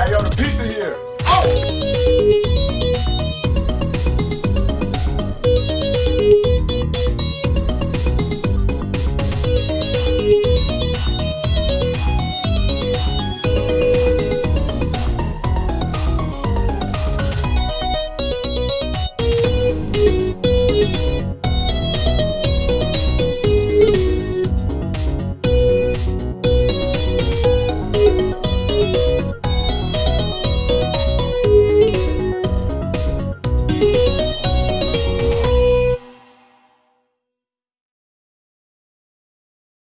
I got a pizza here. Oh!